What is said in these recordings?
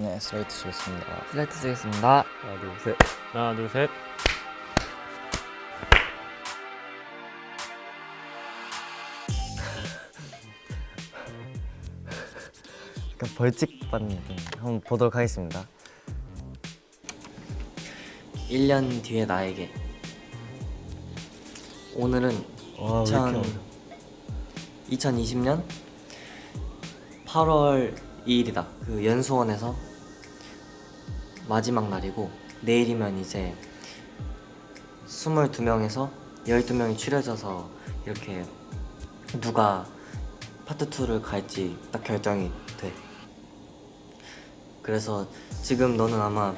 네, 슬레이트 주겠습니다. 슬라이트 쓰겠습니다. 하나 둘 셋. 하나 둘 셋. 약간 벌칙 받는 느낌. 한번 보도록 하겠습니다. 1년 뒤의 나에게 오늘은 와, 왜 2000, 이렇게 2020년 8월 2일이다. 그 연수원에서 마지막 날이고 내일이면 이제 22명에서 12명이 추려져서 이렇게 누가 파트 2를 갈지 딱 결정이 돼. 그래서 지금 너는 아마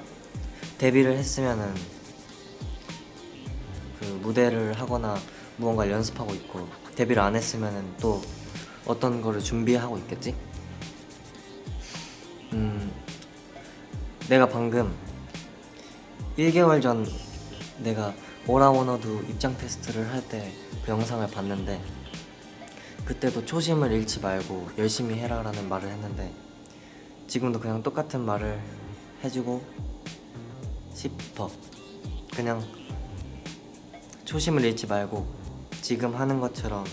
데뷔를 했으면은 그 무대를 하거나 무언가를 연습하고 있고 데뷔를 안 했으면은 또 어떤 거를 준비하고 있겠지? 음, 내가 방금 1개월 전 내가 오라워너도 입장 테스트를 할 때 그 영상을 봤는데 그때도 초심을 잃지 말고 열심히 해라 라는 말을 했는데 지금도 그냥 똑같은 말을 해주고 싶어. 그냥 초심을 잃지 말고 지금 하는 것처럼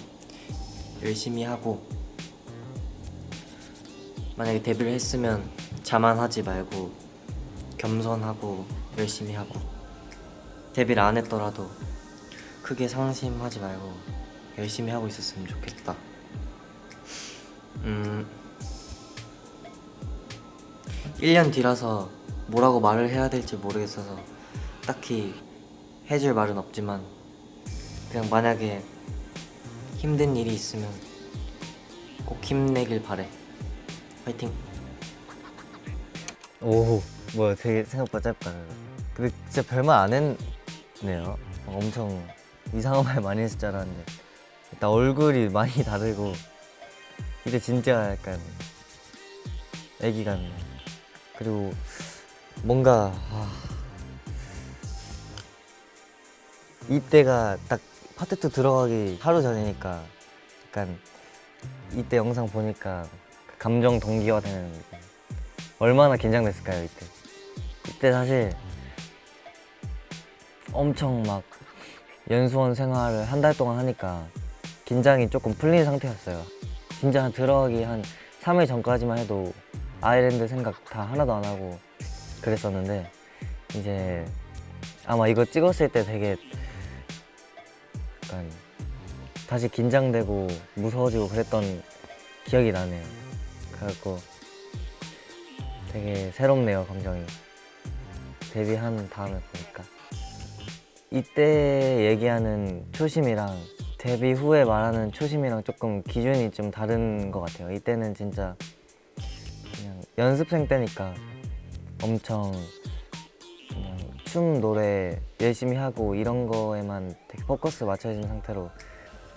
열심히 하고 만약에 데뷔를 했으면 자만하지 말고 겸손하고 열심히 하고 데뷔를 안 했더라도 크게 상심하지 말고 열심히 하고 있었으면 좋겠다. 음, 1년 뒤라서 뭐라고 말을 해야 될지 모르겠어서 딱히 해줄 말은 없지만 그냥 만약에 힘든 일이 있으면 꼭 힘내길 바래. 화이팅! 오, 뭐야, 되게 생각보다 짧다. 근데 진짜 별말 안 했네요. 엄청 이상한 말 많이 했을 줄 알았는데 일단 얼굴이 많이 다르고 이때 진짜 약간 애기 같네. 그리고 뭔가 아, 이때가 딱 파트 2 들어가기 하루 전이니까 약간 이때 영상 보니까 그 감정 동기화 되는. 얼마나 긴장됐을까요 이때 이때 사실 엄청 막 연수원 생활을 한 달 동안 하니까 긴장이 조금 풀린 상태였어요. 진짜 한 들어가기 한 3일 전까지만 해도 아일랜드 생각 다 하나도 안 하고 그랬었는데 이제 아마 이거 찍었을 때 되게 약간 다시 긴장되고 무서워지고 그랬던 기억이 나네요. 그래갖고 되게 새롭네요 감정이 데뷔한 다음에 보니까. 이때 얘기하는 초심이랑 데뷔 후에 말하는 초심이랑 조금 기준이 좀 다른 것 같아요. 이때는 진짜 그냥 연습생 때니까 엄청 그냥 춤 노래 열심히 하고 이런 거에만 되게 포커스 맞춰진 상태로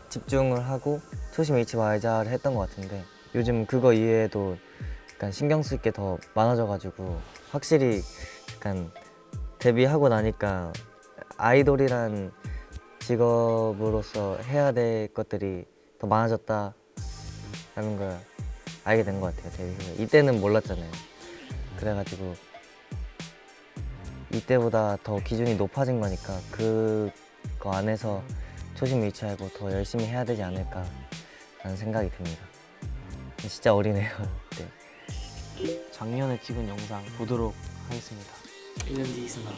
집중을 하고 초심 잃지 말자를 했던 것 같은데 요즘 그거 이외에도 약간 신경 쓸 게 더 많아져가지고 확실히 약간 데뷔하고 나니까 아이돌이란 직업으로서 해야 될 것들이 더 많아졌다라는 걸 알게 된 것 같아요 데뷔 후에 이때는 몰랐잖아요 그래가지고 이때보다 더 기준이 높아진 거니까 그거 안에서 초심 잃지 말고 더 열심히 해야 되지 않을까 라는 생각이 듭니다 진짜 어리네요 네. 작년에 찍은 영상 보도록 하겠습니다. 1년 뒤 있으나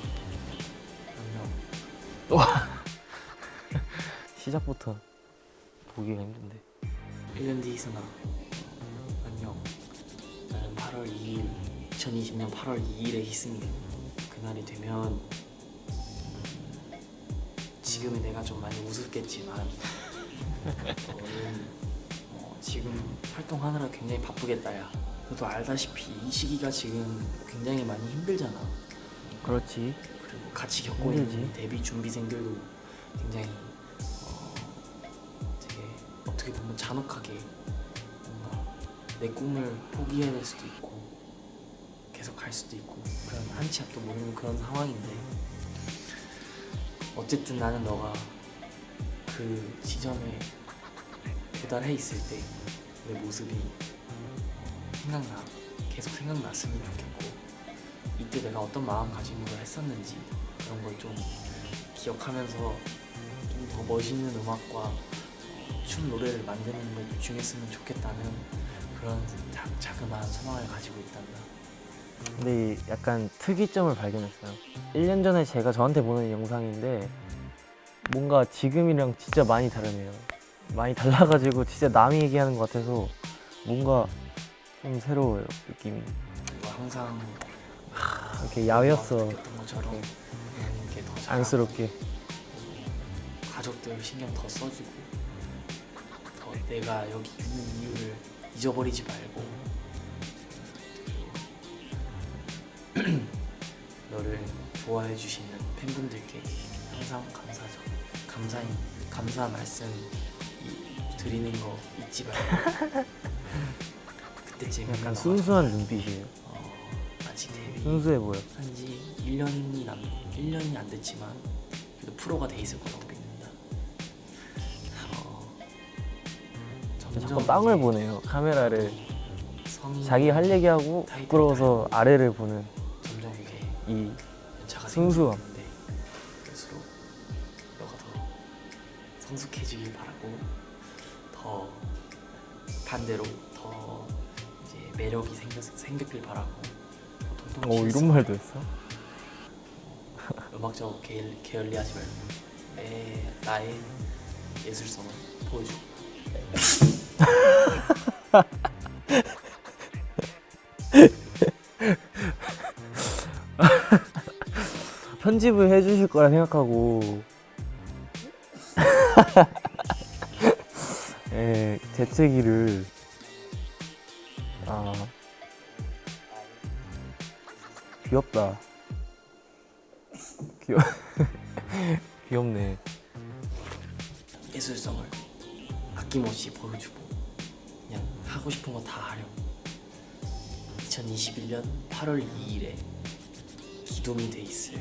안녕 시작부터 보기가 힘든데. 1년 뒤 있으나 안녕. 나는 8월 2일 2020년 8월 2일의 희승이 그날이 되면 지금의 내가 좀 많이 우습겠지만 너는 어, 지금 활동하느라 굉장히 바쁘겠다 야. 너도 알다시피 이 시기가 지금 굉장히 많이 힘들잖아 그렇지 그리고 같이 겪고 힘들지. 있는 데뷔 준비생들도 굉장히 어, 되게 어떻게 보면 잔혹하게 뭔가 내 꿈을 포기해야 될 수도 있고 계속 갈 수도 있고 그런 한치 앞도 모르는 그런 상황인데 어쨌든 나는 너가 그 지점에 도달해 있을 때 내 모습이 생각나 계속 생각났으면 좋겠고 그때 내가 어떤 마음가짐으로 했었는지 그런 걸 좀 기억하면서 좀 더 멋있는 음악과 어, 춤 노래를 만드는 걸 집중했으면 좋겠다는 그런 자, 자그마한 소망을 가지고 있단다. 근데 이 약간 특이점을 발견했어요. 1년 전에 제가 저한테 보낸 영상인데 뭔가 지금이랑 진짜 많이 다르네요. 많이 달라가지고 진짜 남이 얘기하는 것 같아서 뭔가 좀 새로워요 느낌이. 항상 이렇게 야외였어 것처럼 부모님께 더 안쓰럽게. 가족들 신경 더 써주고 더 내가 여기 있는 이유를 잊어버리지 말고 너를 좋아해 주시는 팬분들께 항상 감사죠 감사히 감사 말씀 이- 드리는 거 잊지 말고 그때쯤 약간 순수한 눈빛이에요. 어, 아직 데뷔 순수해 보여. 한지 1년이 남 1년이 안 됐지만 그래도 프로가 돼 있을 거라고 믿는다. 어, 점점 이제 보네요. 카메라를 자기 할 얘기하고 부끄러워서 아래를 보는 점점 이게 이 순수함. 그럴수록 너가 더 성숙해지길 바라고 더 반대로 더 매력이 생겼 생겼길 바라고 오 어, 이런 말도 했어? 음악적 계열, 게을리 하지 말고 내 나의 예술성을 보여줘. 편집을 해주실 거라 생각하고 예, 재채기를 귀엽다 귀여 귀엽네 예술성을 아낌없이 보여주고 그냥 하고 싶은 거 다 하려. 2021년 8월 2일에 기둥이 돼 있을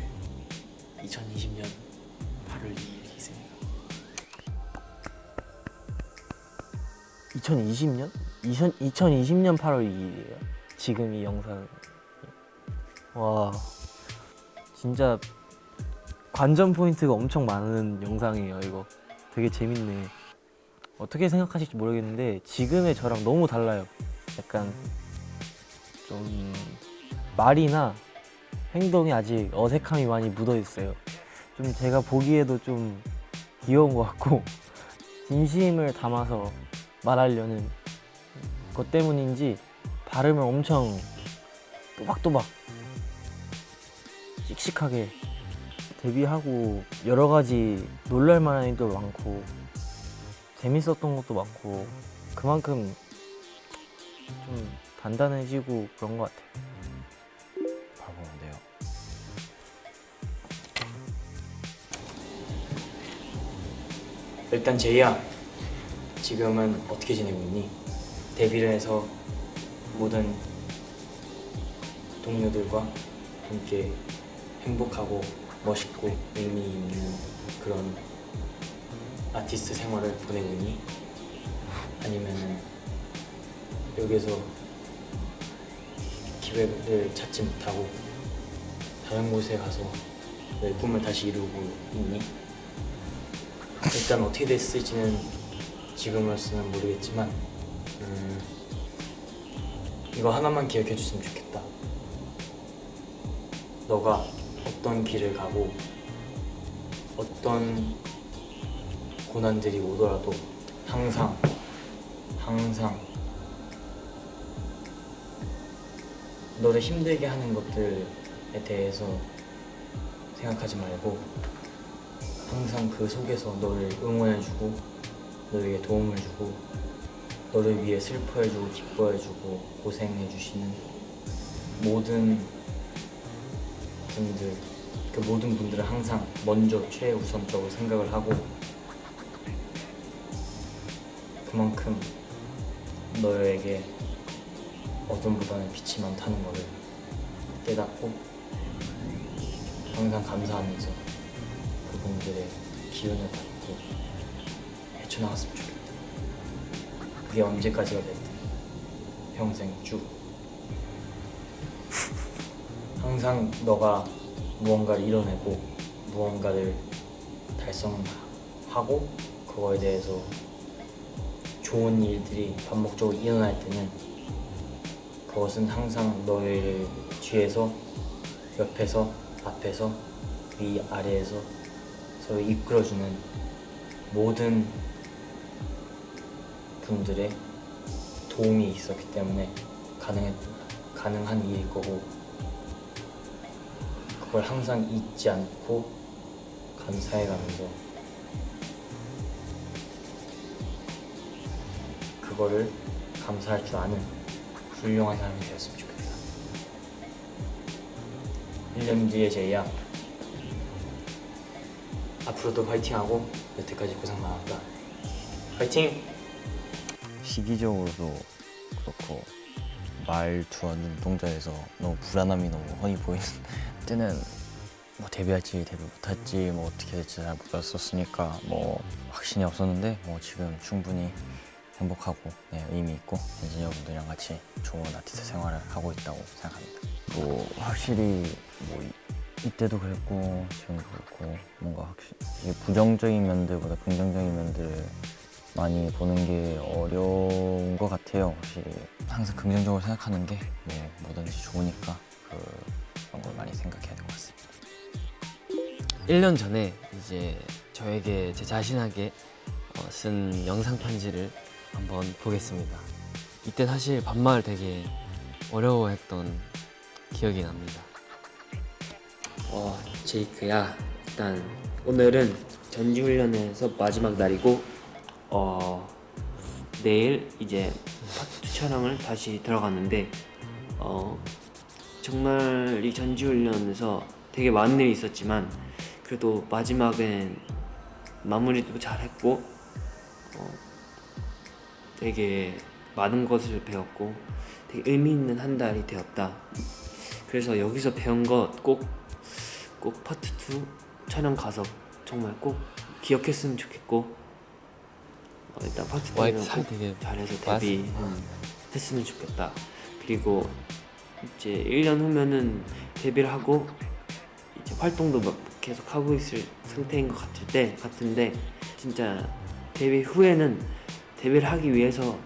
2020년 8월 2일 희생이다. 2020년? 2000, 2020년 8월 2일이에요 지금 이 영상 와. 진짜 관전 포인트가 엄청 많은 영상이에요 이거. 되게 재밌네. 어떻게 생각하실지 모르겠는데 지금의 저랑 너무 달라요. 약간 좀 말이나 행동이 아직 어색함이 많이 묻어 있어요. 좀 제가 보기에도 좀 귀여운 것 같고 진심을 담아서 말하려는 것 때문인지 발음을 엄청 또박또박 씩씩하게 데뷔하고 여러 가지 놀랄만한 일도 많고 재밌었던 것도 많고 그만큼 좀 단단해지고 그런 것 같아요. 바보인데요. 일단 제이야 지금은 어떻게 지내고 있니? 데뷔를 해서 모든 동료들과 함께 행복하고 멋있고 의미 있는 그런 아티스트 생활을 보내고 있니? 아니면 여기서 기회를 찾지 못하고 다른 곳에 가서 내 꿈을 다시 이루고 있니? 일단 어떻게 됐을지는 지금으로서는 모르겠지만 음, 이거 하나만 기억해 줬으면 좋겠다 너가 어떤 길을 가고 어떤 고난들이 오더라도 항상 항상 너를 힘들게 하는 것들에 대해서 생각하지 말고 항상 그 속에서 너를 응원해주고 너에게 도움을 주고 너를 위해 슬퍼해주고 기뻐해주고 고생해주시는 모든 분들 그 모든 분들을 항상 먼저 최우선적으로 생각을 하고 그만큼 너에게 어둠보다는 빛이 많다는 것을 깨닫고 항상 감사하면서 그분들의 기운을 받고 헤쳐나갔으면 좋겠다. 그게 언제까지가 됐든 평생 쭉 항상 너가 무언가를 이뤄내고 무언가를 달성하고 그거에 대해서 좋은 일들이 반복적으로 일어날 때는 그것은 항상 너의 뒤에서 옆에서 앞에서 위 아래에서 서로 이끌어주는 모든 분들의 도움이 있었기 때문에 가능했, 가능한 일일 거고 그걸 항상 잊지 않고 감사해가면서 그거를 감사할 줄 아는 훌륭한 사람이 되었으면 좋겠다. 1년 뒤에 제이야. 앞으로도 화이팅하고 여태까지 고생 많았다. 화이팅! 시기적으로도 그렇고 말투와 눈동자에서 너무 불안함이 너무 훤히 보이는 때는 뭐 데뷔할지 데뷔 못할지 뭐 어떻게 될지 잘 몰랐었으니까 뭐 확신이 없었는데 뭐 지금 충분히 행복하고 네, 의미 있고 엔지니어 분들이랑 같이 좋은 아티스트 생활을 하고 있다고 생각합니다. 뭐 확실히 뭐 이, 이때도 그랬고 지금도 그렇고 뭔가 확실히 부정적인 면들보다 긍정적인 면들을 많이 보는 게 어려운 것 같아요. 확실히 항상 긍정적으로 생각하는 게뭐 뭐든지 좋으니까 그, 그런 걸 많이 생각해야 될 것 같습니다. 1년 전에 이제 저에게 제 자신에게 어, 쓴 영상 편지를 한번 보겠습니다. 이때 사실 반말 되게 어려워했던 기억이 납니다. 어, 제이크야. 일단 오늘은 전지훈련에서 마지막 날이고 어, 내일 이제 파트 2 촬영을 다시 들어갔는데 어, 정말 이 전지훈련에서 되게 많은 일이 있었지만 그래도 마지막엔 마무리도 잘했고 어, 되게 많은 것을 배웠고 되게 의미 있는 한 달이 되었다. 그래서 여기서 배운 것 꼭 꼭 파트 2 촬영 가서 정말 꼭 기억했으면 좋겠고 어, 일단 파트 와이프 2는 살꼭 되게 잘해서 맞아. 데뷔 했으면 좋겠다 그리고 이제 1년 후면은 데뷔를 하고 이제 활동도 막 계속 하고 있을 상태인 것 같을 때 같은데 진짜 데뷔 후에는 데뷔를 하기 위해서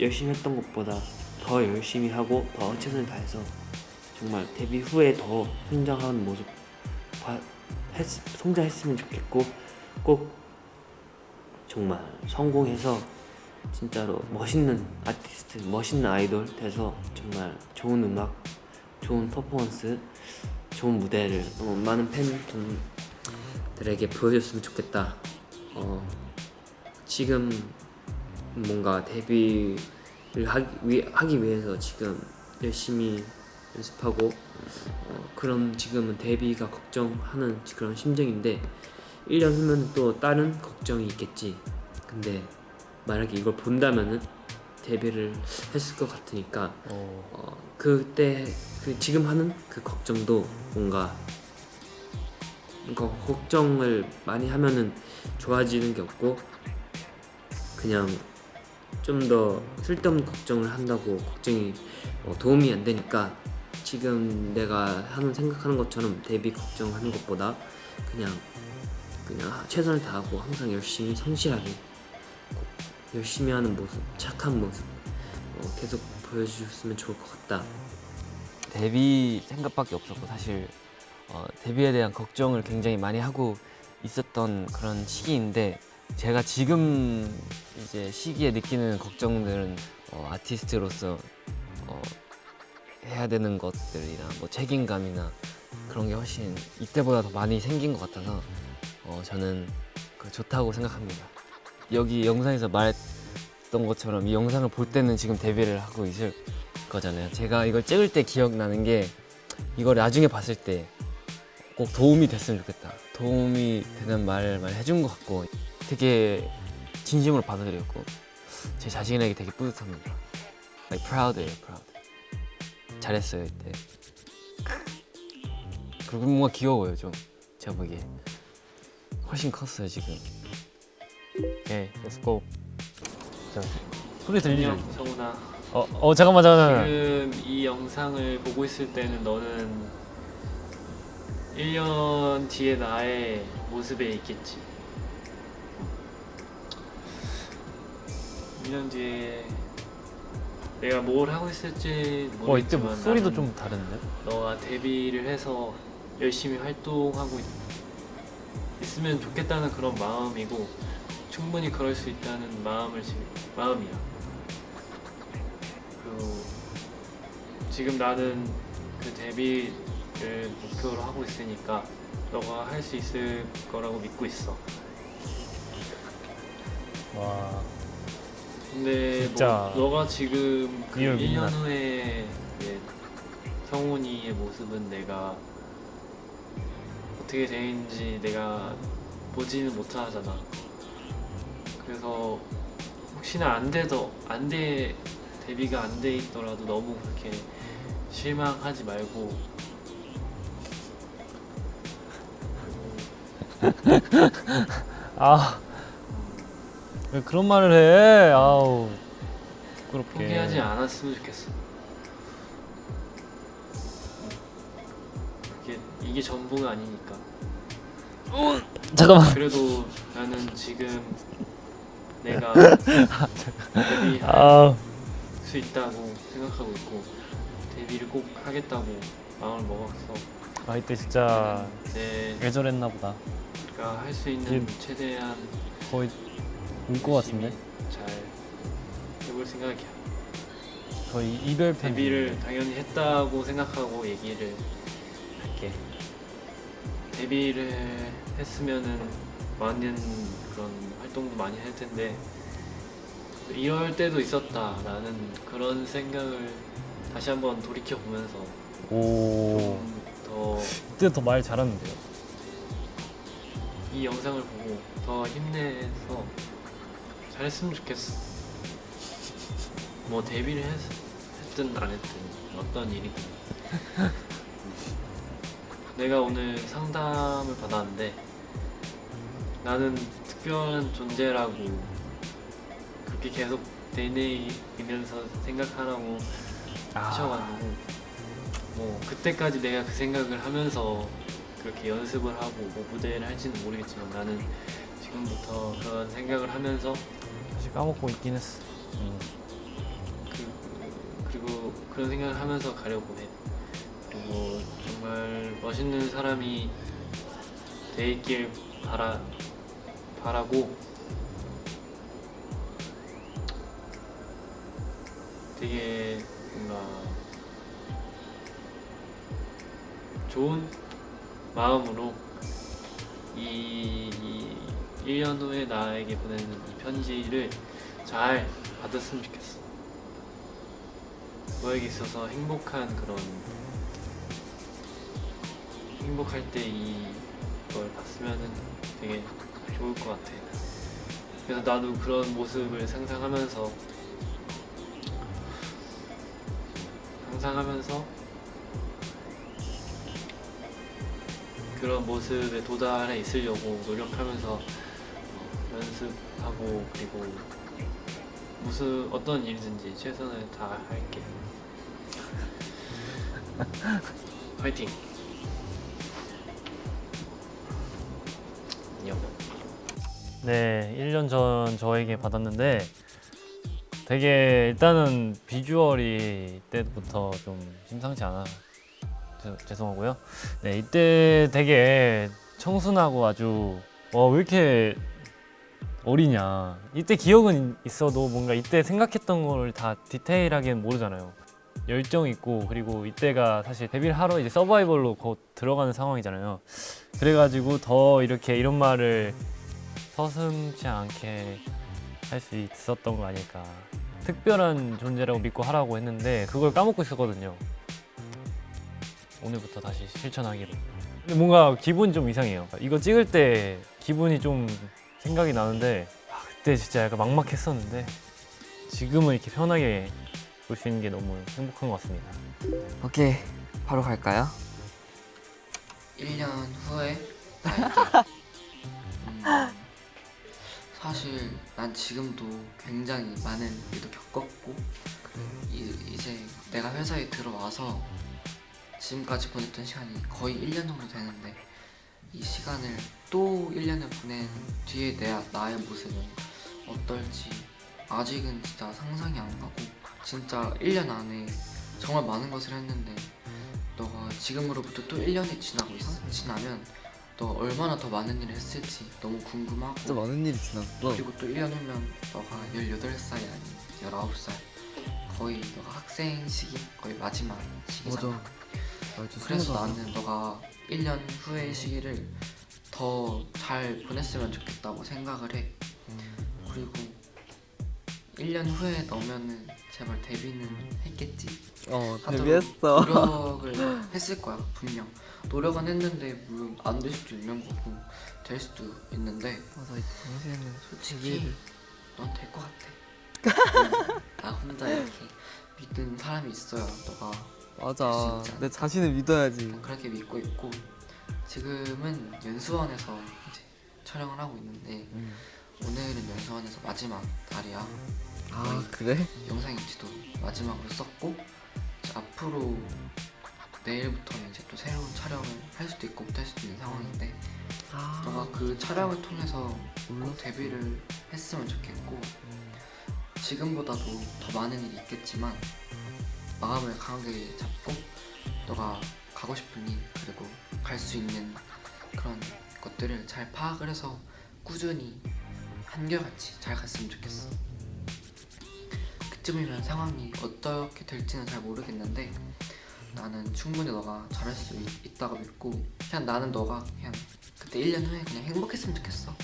열심히 했던 것보다 더 열심히 하고 더 최선을 다해서 정말 데뷔 후에 더 성장하는 모습 봐- 했, 성장했으면 좋겠고 꼭 정말 성공해서 진짜로 멋있는 아티스트, 멋있는 아이돌 돼서 정말 좋은 음악, 좋은 퍼포먼스, 좋은 무대를 어, 많은 팬분들에게 보여줬으면 좋겠다. 어, 지금 뭔가 데뷔를 하기, 위, 하기 위해서 지금 열심히 연습하고 어, 그런 지금은 데뷔가 걱정하는 그런 심정인데 1년 후면 또 다른 걱정이 있겠지 근데 만약에 이걸 본다면은 데뷔를 했을 것 같으니까 어, 그때 그 지금 하는 그 걱정도 뭔가 걱정을 많이 하면은 좋아지는 게 없고 그냥 좀 더 쓸데없는 걱정을 한다고 걱정이 어, 도움이 안 되니까 지금 내가 하는 생각하는 것처럼 데뷔 걱정하는 것보다 그냥 그냥 최선을 다하고 항상 열심히 성실하게 꼭 열심히 하는 모습 착한 모습 어, 계속 보여주셨으면 좋을 것 같다 데뷔 생각밖에 없었고 사실 어, 데뷔에 대한 걱정을 굉장히 많이 하고 있었던 그런 시기인데 제가 지금 이제 시기에 느끼는 걱정들은 어, 아티스트로서 어, 해야 되는 것들이나 뭐 책임감이나 그런 게 훨씬 이때보다 더 많이 생긴 것 같아서 어, 저는 그 좋다고 생각합니다. 여기 영상에서 말했던 것처럼 이 영상을 볼 때는 지금 데뷔를 하고 있을 거잖아요. 제가 이걸 찍을 때 기억나는 게 이걸 나중에 봤을 때 꼭 도움이 됐으면 좋겠다. 도움이 되는 많이 해준 것 같고 되게 진심으로 받아들였고 제 자신에게 되게 뿌듯합니다. Like proud예요, proud. 잘했어요 이때. 그리고 뭔가 귀여워요 좀 제가 보기에 훨씬 컸어요 지금. 오케이, Let's go. 소리 들리죠? 성훈아. 어, 어 잠깐만 잠깐만. 지금 이 영상을 보고 있을 때는 너는 1년 뒤에 나의 모습에 있겠지. 1년 뒤에 내가 뭘 하고 있을지 모르겠지만 어 이때 목소리도 좀 다른데? 너가 데뷔를 해서 열심히 활동하고 있, 있으면 좋겠다는 그런 마음이고 충분히 그럴 수 있다는 마음을 지, 마음이야. 그리고 지금 나는 그 데뷔를 목표로 하고 있으니까 너가 할 수 있을 거라고 믿고 있어. 와 근데 진짜 뭐 너가 지금 그 real 1년 민낯. 후에 성훈이의 모습은 내가 어떻게 되는지 내가 보지는 못하잖아. 그래서 혹시나 안 돼도 안돼 데뷔가 안 돼 있더라도 너무 그렇게 실망하지 말고 아. 왜 그런 말을 해? 아우. 부끄럽게. 포기하지 않았으면 좋겠어. 그게 이게 전부가 아니니까. 잠깐만. 그래도 나는 지금 내가 데뷔할 아. 수 있다고 생각하고 있고 데뷔를 꼭 하겠다고 마음을 먹었어. 아 이때 진짜 저랬나 보다. 할수 있는 최대한 거의 울것 같은데. 잘 해볼 생각이야. 거의 이별 편지. 데뷔를 당연히 했다고 생각하고 얘기를 할게. 데뷔를 했으면은 많은 그런 활동도 많이 할 텐데 이럴 때도 있었다라는 그런 생각을 다시 한번 돌이켜 보면서 오. 더 그때 더 말 잘하는데요. 이 영상을 보고 더 힘내서 잘했으면 좋겠어. 뭐 데뷔를 했, 했든 안 했든 어떤 일이든. 내가 오늘 상담을 받았는데 나는 특별한 존재라고 그렇게 계속 되뇌이면서 생각하라고 하셔가지고 뭐 그때까지 내가 그 생각을 하면서 그렇게 연습을 하고 뭐 무대를 할지는 모르겠지만 나는 지금부터 그런 생각을 하면서 사실 까먹고 있긴 했어. 그, 그리고 그런 생각을 하면서 가려고 해. 그리고 정말 멋있는 사람이 돼 있길 바라 바라고 되게 뭔가 좋은 마음으로 이, 이 1년 후에 나에게 보내는 이 편지를 잘 받았으면 좋겠어. 너에게 있어서 행복한 그런 행복할 때 이걸 봤으면은 되게 좋을 것 같아. 그래서 나도 그런 모습을 상상하면서 상상하면서 그런 모습에 도달해 있으려고 노력하면서 어, 연습하고 그리고 무슨 어떤 일이든지 최선을 다할게. 화이팅. 안녕. 네, 1년 전 저에게 받았는데 되게 일단은 비주얼이 이때부터 좀 심상치 않아. 죄- 죄송하고요. 네, 이때 되게 청순하고 아주 와, 왜 이렇게 어리냐. 이때 기억은 있어도 뭔가 이때 생각했던 걸다 디테일하게는 모르잖아요. 열정 있고 그리고 이때가 사실 데뷔를 하러 이제 서바이벌로 곧 들어가는 상황이잖아요. 그래가지고 더 이렇게 이런 말을 서슴지 않게 할 수 있었던 거 아닐까. 특별한 존재라고 믿고 하라고 했는데 그걸 까먹고 있었거든요. 오늘부터 다시 실천하기로. 근데 뭔가 기분이 좀 이상해요. 이거 찍을 때 기분이 좀 생각이 나는데 아, 그때 진짜 약간 막막했었는데 지금은 이렇게 편하게 볼 수 있는 게 너무 행복한 것 같습니다. 오케이 바로 갈까요? 1년 후에 음, 사실 난 지금도 굉장히 많은 일도 겪었고 이, 이제 내가 회사에 들어와서 지금까지 보냈던 시간이 거의 1년 정도 되는데 이 시간을 또 1년을 보낸 뒤에 내 나의 모습은 어떨지 아직은 진짜 상상이 안 가고 진짜 1년 안에 정말 많은 것을 했는데 너가 지금으로부터 또 1년이 지나고 있어 지나면 너 얼마나 더 많은 일을 했을지 너무 궁금하고 진짜 많은 일이 지났어. 그리고 또 1년 후면 너가 18살이 아닌 19살 거의 너가 학생 시기 거의 마지막 시기잖아. 맞아. 그래서 나는 너가 1년 후의 시기를 더 잘 보냈으면 좋겠다고 생각을 해. 그리고 1년 후에 너면은 제발 데뷔는 했겠지 어 데뷔했어. 노력을 했을 거야 분명 노력은 했는데 물론 안 될 수도 있는 거고 될 수도 있는데 맞아 이 당시에는 솔직히 넌 될 것 같아. 나 혼자 이렇게 믿는 사람이 있어야 너가 맞아. 내 자신을 믿어야지. 그렇게 믿고 있고 지금은 연수원에서 이제 촬영을 하고 있는데 오늘은 연수원에서 마지막 날이야. 아 그래? 영상 인지도 마지막으로 썼고 앞으로 내일부터는 이제 또 새로운 촬영을 할 수도 있고 못 할 수도 있는 상황인데 아. 너가 그 촬영을 통해서 꼭 데뷔를 했으면 좋겠고 지금보다도 더 많은 일이 있겠지만 마음을 강하게 잡고 너가 가고 싶은 일 그리고 갈 수 있는 그런 것들을 잘 파악을 해서 꾸준히 한결같이 잘 갔으면 좋겠어 그쯤이면 상황이 어떻게 될지는 잘 모르겠는데 나는 충분히 너가 잘할 수 있, 있다고 믿고 그냥 나는 너가 그냥 그때 1년 후에 그냥 행복했으면 좋겠어.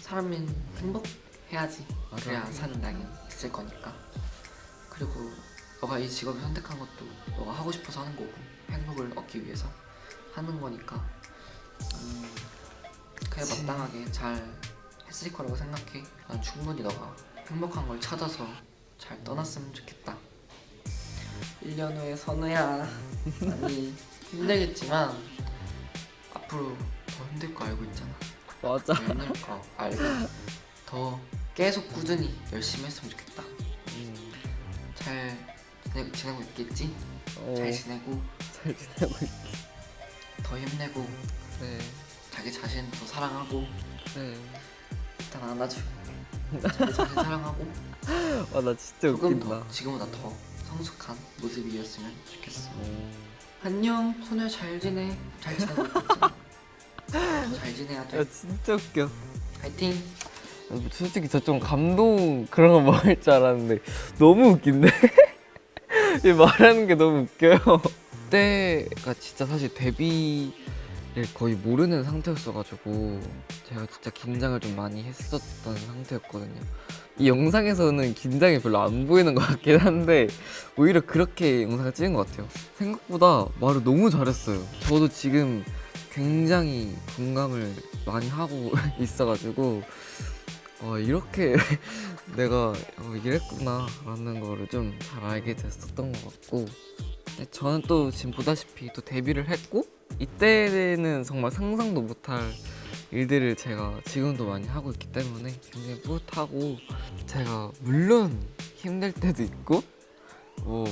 사람은 행복해야지 그래야 사는 날이 있을 거니까. 그리고 너가 이 직업을 선택한 것도 너가 하고 싶어서 하는 거고 행복을 얻기 위해서 하는 거니까. 음, 그래 마땅하게 잘 했을 거라고 생각해. 난 충분히 너가 행복한 걸 찾아서 잘 떠났으면 좋겠다. 1년 후에 선우야. 많이 힘들겠지만 앞으로 더 힘들 거 알고 있잖아. 맞아. 더 힘들 거 알고. 더 계속 꾸준히 열심히 했으면 좋겠다. 잘 지내, 지내고 있겠지? 어, 잘 지내고. 잘 지내고 있. 더 힘내고. 네. 자기 자신 더 사랑하고. 네. 일단 안아주고 자기 자신 사랑하고 아나 진짜 조금 웃긴다. 더 지금보다 더 성숙한 모습이었으면 좋겠어 안녕 소녀 잘 지내 잘 지내고 있겠지? 더잘 지내야 돼 야 진짜 웃겨. 파이팅 솔직히 저 좀 감동 그런 거 먹을 줄 알았는데 너무 웃긴데? 이 말하는 게 너무 웃겨요. 그때가 진짜 사실 데뷔를 거의 모르는 상태였어가지고 제가 진짜 긴장을 좀 많이 했었던 상태였거든요. 이 영상에서는 긴장이 별로 안 보이는 것 같긴 한데 오히려 그렇게 영상을 찍은 것 같아요. 생각보다 말을 너무 잘했어요. 저도 지금 굉장히 공감을 많이 하고 있어가지고 어, 이렇게 내가 어, 이랬구나 라는 거를 좀 잘 알게 됐었던 것 같고 근데 저는 또 지금 보다시피 또 데뷔를 했고 이때는 정말 상상도 못할 일들을 제가 지금도 많이 하고 있기 때문에 굉장히 뿌듯하고 제가 물론 힘들 때도 있고 뭐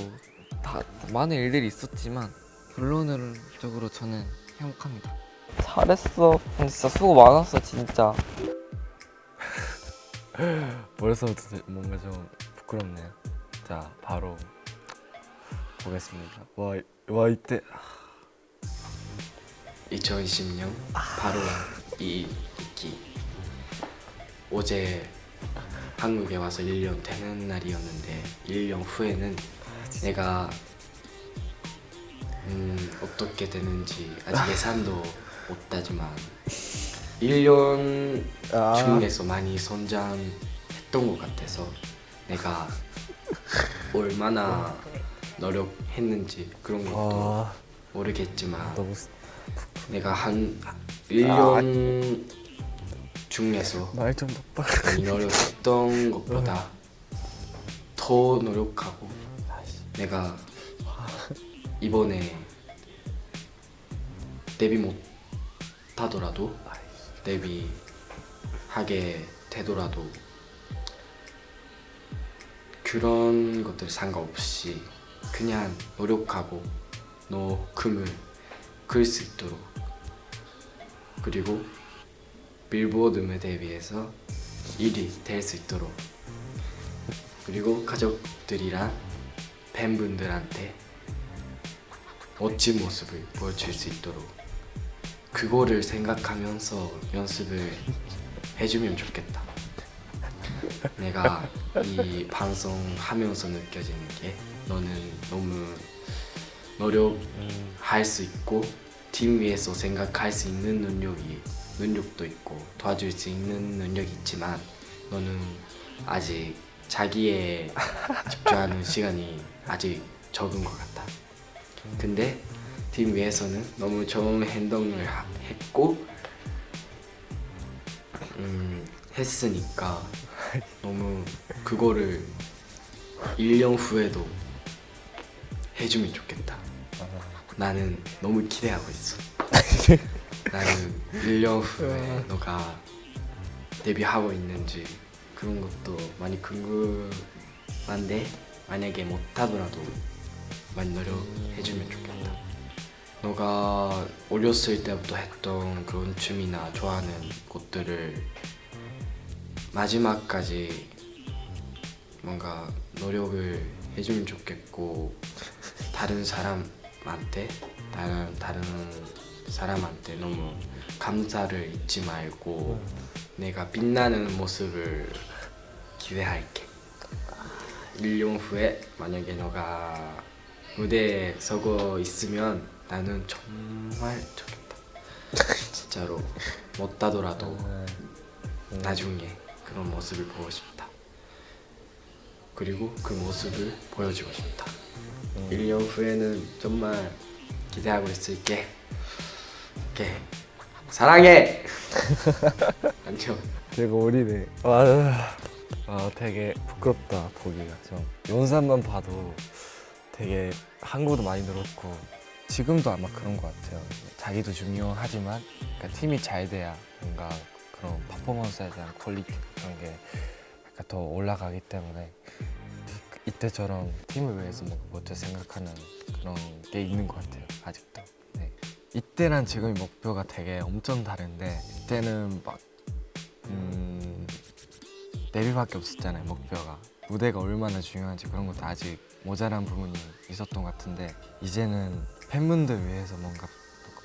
다 많은 일들이 있었지만 결론적으로 저는 행복합니다. 잘했어. 진짜 수고 많았어 진짜. 벌써부터 뭔가 좀 부끄럽네요. 자, 바로 보겠습니다. 와, 와 이때 2020년 바로 이 있기. 어제 한국에 와서 1년 되는 날이었는데 1년 후에는 내가 음, 어떻게 되는지 아직 예상도 못하지만 1년 중에서 많이 성장했던 것 같아서 내가 얼마나 노력했는지 그런 것도 와 모르겠지만 내가 한 1년 중에서 말 좀 똑바로. 많이 노력했던 것보다 더 노력하고 내가 이번에 데뷔 못 하더라도 데뷔하게 되더라도 그런 것들 상관없이 그냥 노력하고 너 금을 그을 수 있도록 그리고 빌보드 무대에 비해서 1위 될 수 있도록 그리고 가족들이랑 팬분들한테 멋진 모습을 보여줄 수 있도록 그거를 생각하면서 연습을 해주면 좋겠다. 내가 이 방송하면서 느껴지는 게 너는 너무 노력할 수 있고 팀 위해서 생각할 수 있는 능력이 능력도 있고 도와줄 수 있는 능력이 있지만 너는 아직 자기에 집중하는 시간이 아직 적은 것 같아. 근데 팀 위해서는 너무 좋은 행동을 하- 했고 음, 했으니까 너무 그거를 1년 후에도 해주면 좋겠다. 나는 너무 기대하고 있어. 나는 1년 후에 너가 데뷔하고 있는지 그런 것도 많이 궁금한데 만약에 못하더라도 많이 노력해주면 좋겠다. 너가 어렸을 때부터 했던 그런 춤이나 좋아하는 것들을 마지막까지 뭔가 노력을 해주면 좋겠고 다른 사람 한테 다른 다른 사람한테 너무 감사를 잊지 말고 내가 빛나는 모습을 기대할게. 1년 후에 만약에 너가 무대에 서고 있으면 나는 정말 좋겠다. 진짜로 못 따더라도 나중에 그런 모습을 보고 싶다. 그리고 그 모습을 보여주고 싶다. 1년 후에는 정말 기대하고 있을게. 오케이. 사랑해. 안녕. 되게 어리네. 아, 아 되게 부끄럽다 보기가 좀. 영상만 봐도 되게 한국어도 많이 늘었고 지금도 아마 그런 것 같아요. 자기도 중요하지만 그러니까 팀이 잘 돼야 뭔가 그런 퍼포먼스에 대한 퀄리티 그런 게 더 올라가기 때문에 이때처럼 팀을 위해서 뭔가 먼저 생각하는 그런 게 있는 것 같아요. 아직도. 네. 이때랑 지금의 목표가 되게 엄청 다른데 이때는 막 음, 데뷔밖에 없었잖아요 목표가 무대가 얼마나 중요한지 그런 것도 아직 모자란 부분이 있었던 것 같은데 이제는 팬분들 위해서 뭔가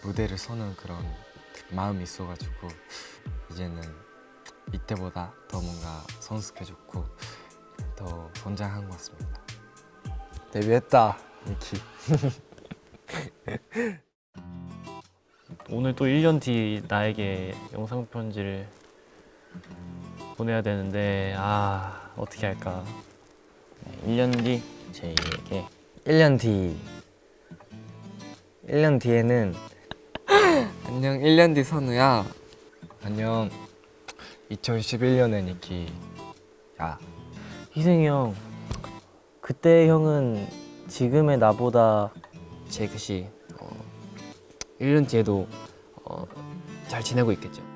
무대를 서는 그런 마음이 있어가지고 이제는 이때보다 더 뭔가 성숙해졌고 더 성장한 것 같습니다. 데뷔했다 미키. 오늘 또 1년 뒤 나에게 영상 편지를 보내야 되는데 아 어떻게 할까? 1년 뒤 제이에게 1년 뒤. 1년 뒤에는 안녕 1년 뒤 선우야. 안녕 2011년의 니키 야 희승이 형 그때 형은 지금의 나보다 제그 씨 어, 1년 뒤에도 어, 잘 지내고 있겠죠?